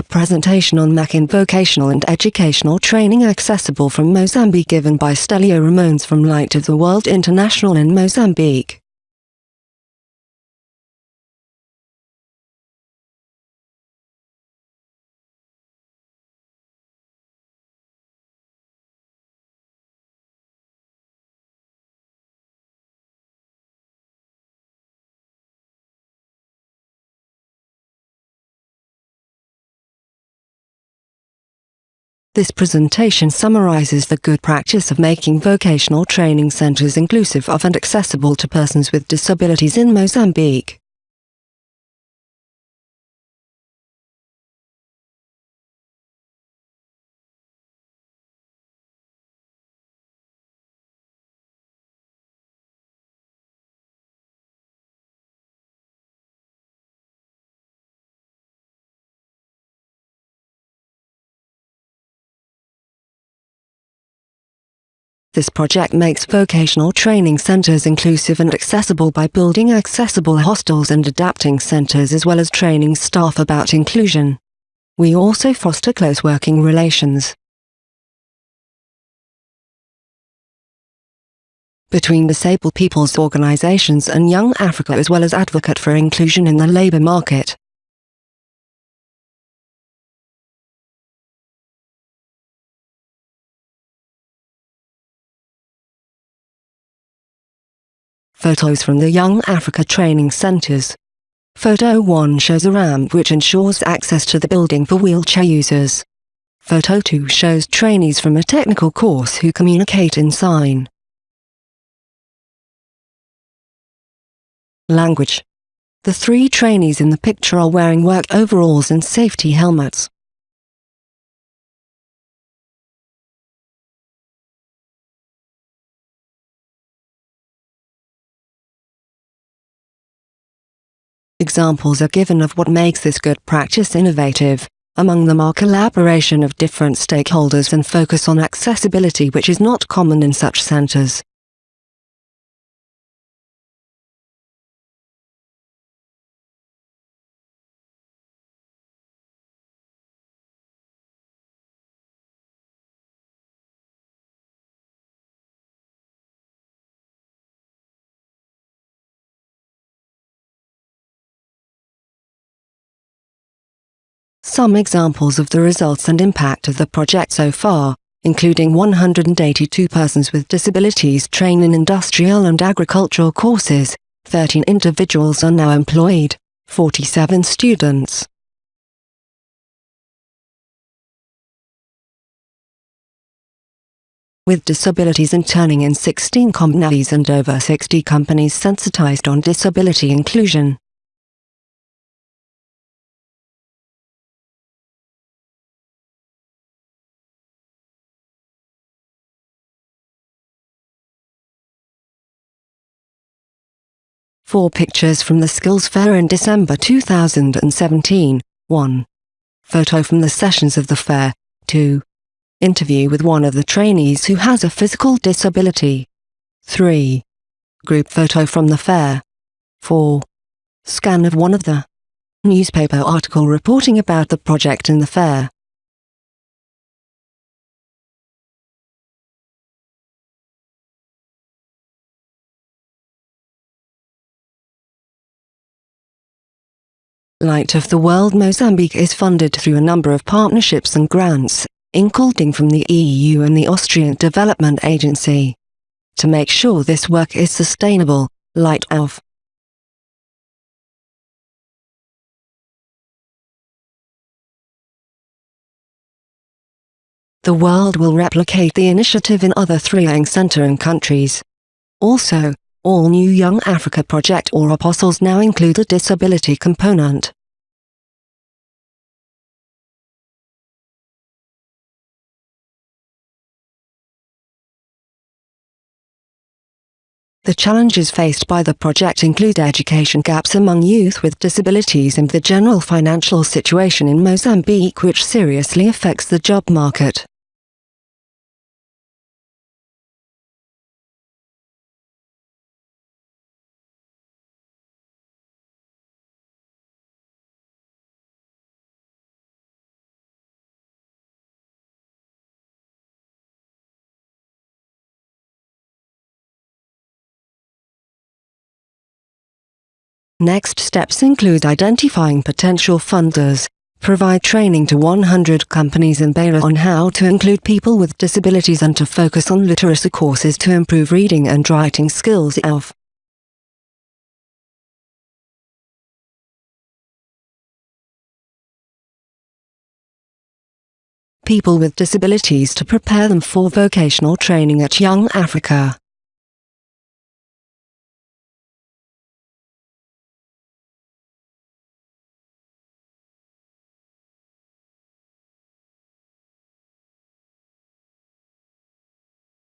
A presentation on Machin vocational and educational training accessible from Mozambique given by Stelio Ramones from Light of the World International in Mozambique. This presentation summarizes the good practice of making vocational training centers inclusive of and accessible to persons with disabilities in Mozambique. This project makes vocational training centers inclusive and accessible by building accessible hostels and adapting centers as well as training staff about inclusion. We also foster close working relations between disabled people's organizations and Young Africa as well as advocate for inclusion in the labor market. Photos from the Young Africa Training Centres. Photo 1 shows a ramp which ensures access to the building for wheelchair users. Photo 2 shows trainees from a technical course who communicate in sign. Language. The three trainees in the picture are wearing work overalls and safety helmets. Examples are given of what makes this good practice innovative. Among them are collaboration of different stakeholders and focus on accessibility which is not common in such centers. Some examples of the results and impact of the project so far, including 182 persons with disabilities trained in industrial and agricultural courses, 13 individuals are now employed, 47 students. with disabilities interning in 16 companies and over 60 companies sensitized on disability inclusion. Four pictures from the Skills Fair in December 2017. 1. Photo from the sessions of the fair. 2. Interview with one of the trainees who has a physical disability. 3. Group photo from the fair. 4. Scan of one of the newspaper article reporting about the project in the fair. Light of the World Mozambique is funded through a number of partnerships and grants, including from the EU and the Austrian Development Agency. To make sure this work is sustainable, Light of The world will replicate the initiative in other three Young Center and countries. Also, all new Young Africa project or apostles now include a disability component. The challenges faced by the project include education gaps among youth with disabilities and the general financial situation in Mozambique which seriously affects the job market. Next steps include identifying potential funders, provide training to 100 companies in Beira on how to include people with disabilities and to focus on literacy courses to improve reading and writing skills of people with disabilities to prepare them for vocational training at Young Africa.